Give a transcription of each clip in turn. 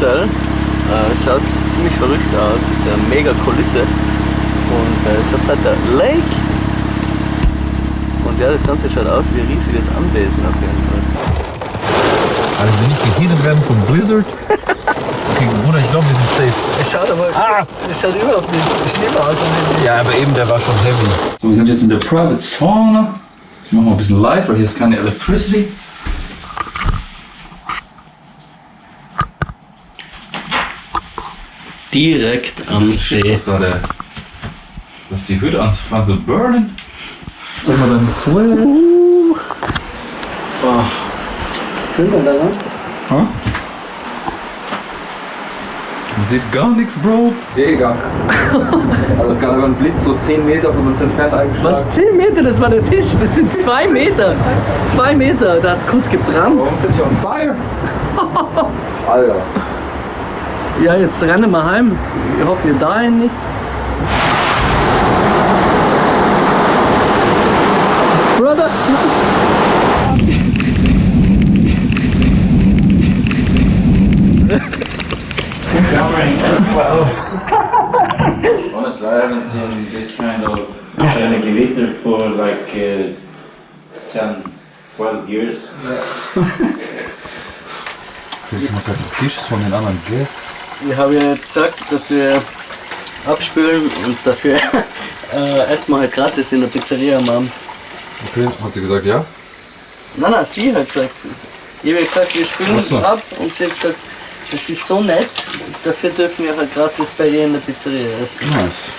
Hotel. Äh, schaut ziemlich verrückt aus, ist eine mega Kulisse und äh, ist ein fetter Lake. Und ja, das Ganze schaut aus wie ein riesiges Anwesen auf jeden Fall. Also wenn nicht gehittet werden vom Blizzard. Okay, Bruder, ich glaube, wir sind safe. Es schaut aber Ah! es schaut überhaupt nicht schlimmer aus. Ja, aber eben, der war schon heavy. So, wir sind jetzt in der Private Sauna. Ich mache mal ein bisschen light, weil hier ist keine Electricity. Direkt am See. Das da der. Dass die Hütte anfangen zu burnen. Sag mal dann Swell. Oh. Schön da lang. Huh? Man sieht gar nichts, Bro. Mega. Aber es gab aber ein Blitz so 10 Meter von uns entfernt eingeschlagen. Was? 10 Meter? Das war der Tisch. Das sind 2 Meter. 2 Meter. Da hat es kurz gebrannt. Warum sind die on fire? Alter. Ja, jetzt rennen wir heim. Ich hoffe, wir dahin nicht. Brother! Honestly, I haven't seen this kind of elevator for like uh, 10, 12 years. Jetzt noch gerade die Tische von den anderen Guests. Wir haben ja jetzt gesagt, dass wir abspülen und dafür äh, essen wir halt gratis in der Pizzeria am Abend. Okay, hat sie gesagt, ja? Nein, nein, sie hat gesagt. Ich habe gesagt, wir spülen so. ab und sie hat gesagt, das ist so nett, dafür dürfen wir halt gratis bei ihr in der Pizzeria essen. Nice.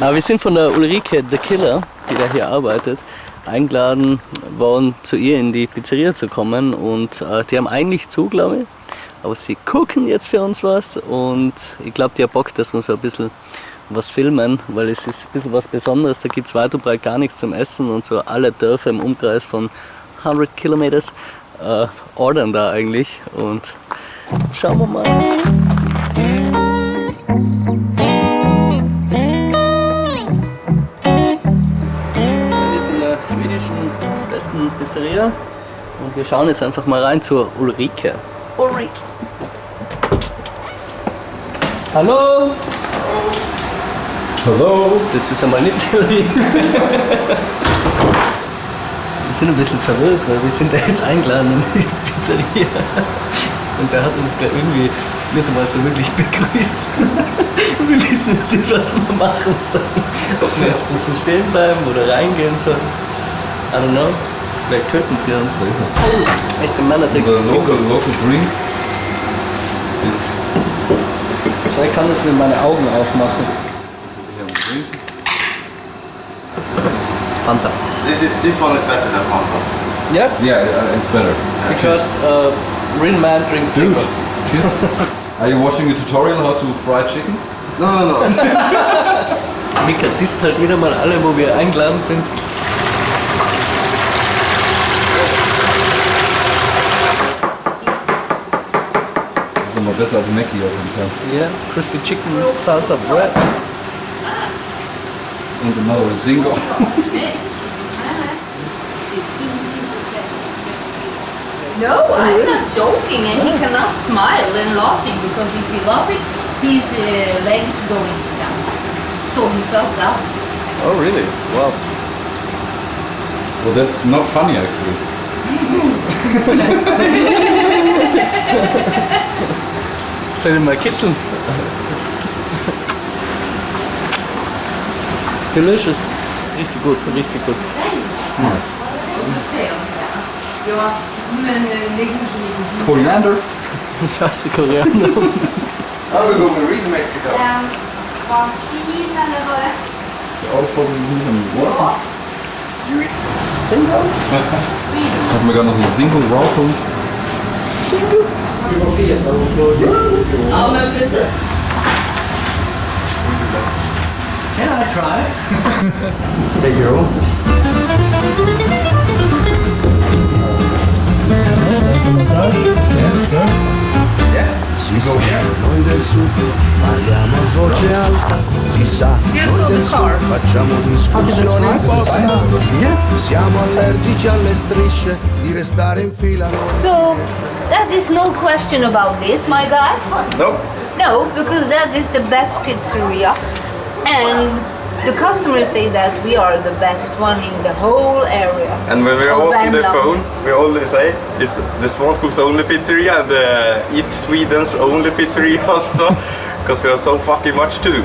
Aber wir sind von der Ulrike The Killer, die da hier arbeitet, eingeladen worden, zu ihr in die Pizzeria zu kommen. Und äh, die haben eigentlich zu, glaube ich. Aber sie gucken jetzt für uns was und ich glaube, die haben Bock, dass wir so ein bisschen was filmen, weil es ist ein bisschen was Besonderes. Da gibt es weit und breit gar nichts zum Essen und so alle Dörfer im Umkreis von 100 Kilometers äh, ordern da eigentlich. Und schauen wir mal. Wir sind jetzt in der schwedischen besten Pizzeria und wir schauen jetzt einfach mal rein zur Ulrike. Ulrike. Hallo! Hallo. Das ist einmal nicht wir sind ein bisschen verwirrt, weil wir sind da jetzt eingeladen in die Pizzeria. Und der hat uns gleich irgendwie nicht einmal so wirklich begrüßt. Wir wissen jetzt nicht, was wir machen sollen. Ob wir jetzt da so stehen bleiben oder reingehen sollen. I don't know. Vielleicht töten sie uns. Oh, echte Männer Unser trinken local, local drink ist Ich kann das mit meinen Augen aufmachen. Fanta. This is this one is better than Fanta. Yeah, Yeah, uh, it's better. because uh, real man drink Dude, Tigger. cheers. Are you watching a tutorial how to fry chicken? No, no, no. Mika disst halt wieder mal alle, wo wir eingeladen sind. Besser als Mackie auf jeden Fall. Yeah, crispy chicken, salsa bread. Und another Zingo. No, I'm not joking, and he cannot smile and laughing because if he laughing, his uh, legs going down. So he fell down. Oh really? Wow. Well, that's not funny actually. Soll ich mal kitzeln? Delicious. Ist richtig gut, richtig gut. Lite. Koriander. Scheiße Koreaner. How we go Marie to Mexico? Det? All from Zingo. Zingo? Kannst du mir gerade noch so ein Zingo rausholen? Du måste äta och. Can I try? Hey girl. Yeah, Si sa, noi del sud parliamo a voce alta, si sa, noi so del sud facciamo discussioni imposta. Siamo allergici alle strisce di restare in fila. So, That is no question about this, my guys. Nope. No, because that is the best pizzeria, and the customers say that we are the best one in the whole area. And when we're of also on the phone, we always say it's the Svanskog's only pizzeria and uh, East Sweden's only pizzeria also, because we have so fucking much too.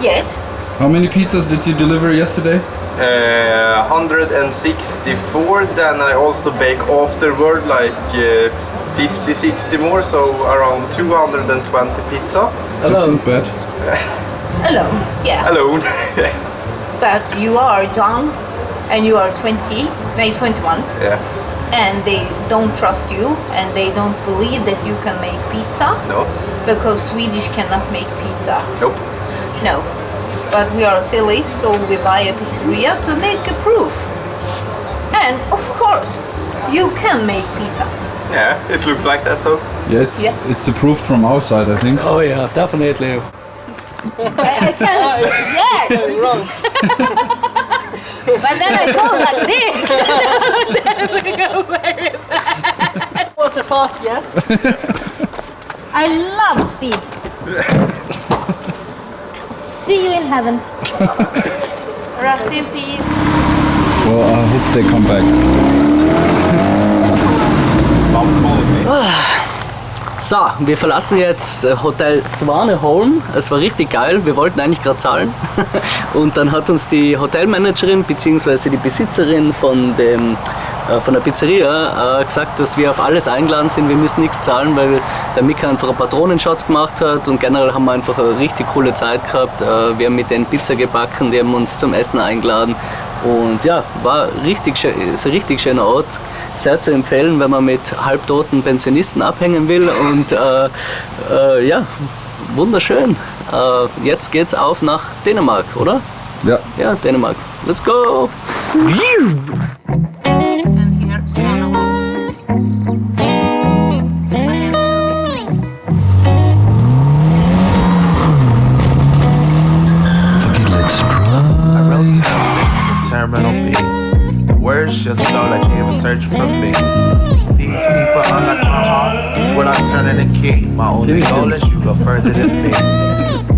Yes. How many pizzas did you deliver yesterday? Uh, 164, then I also bake afterward like uh, 50, 60 more, so around 220 pizza That's not bad. Alone. Yeah. alone. But you are young, and you are 20, no, 21, yeah, and they don't trust you, and they don't believe that you can make pizza no, because Swedish cannot make pizza. nope. No. But we are silly, so we buy a pizzeria to make a proof. And of course, you can make pizza. Yeah, it looks like that, so. Yeah, it's Yeah. it's approved from our side, I think. Oh yeah, definitely. I, I can, yes. but then I go like this. so then we go very fast. Was a fast yes. I love speed. See you in heaven. Rest in peace. Well, I hope they come back. So, wir verlassen jetzt äh, Hotel Swaneholm. Es war richtig geil. Wir wollten eigentlich gerade zahlen. Und dann hat uns die Hotelmanagerin bzw. die Besitzerin von, dem, äh, von der Pizzeria äh, gesagt, dass wir auf alles eingeladen sind. Wir müssen nichts zahlen, weil der Mika einfach einen Patronenschatz gemacht hat. Und generell haben wir einfach eine richtig coole Zeit gehabt. Äh, wir haben mit denen Pizza gebacken, die haben uns zum Essen eingeladen. Und ja, war richtig schön, ist ein richtig schöner Ort. Sehr zu empfehlen, wenn man mit halbtoten Pensionisten abhängen will. Und äh, äh, ja, wunderschön. Äh, jetzt geht's auf nach Dänemark, oder? Ja. Ja, Dänemark. Let's go! Terminal B. Just flow like they were searching for me. These people unlock my heart without turning the key. My only goal is you go further than me.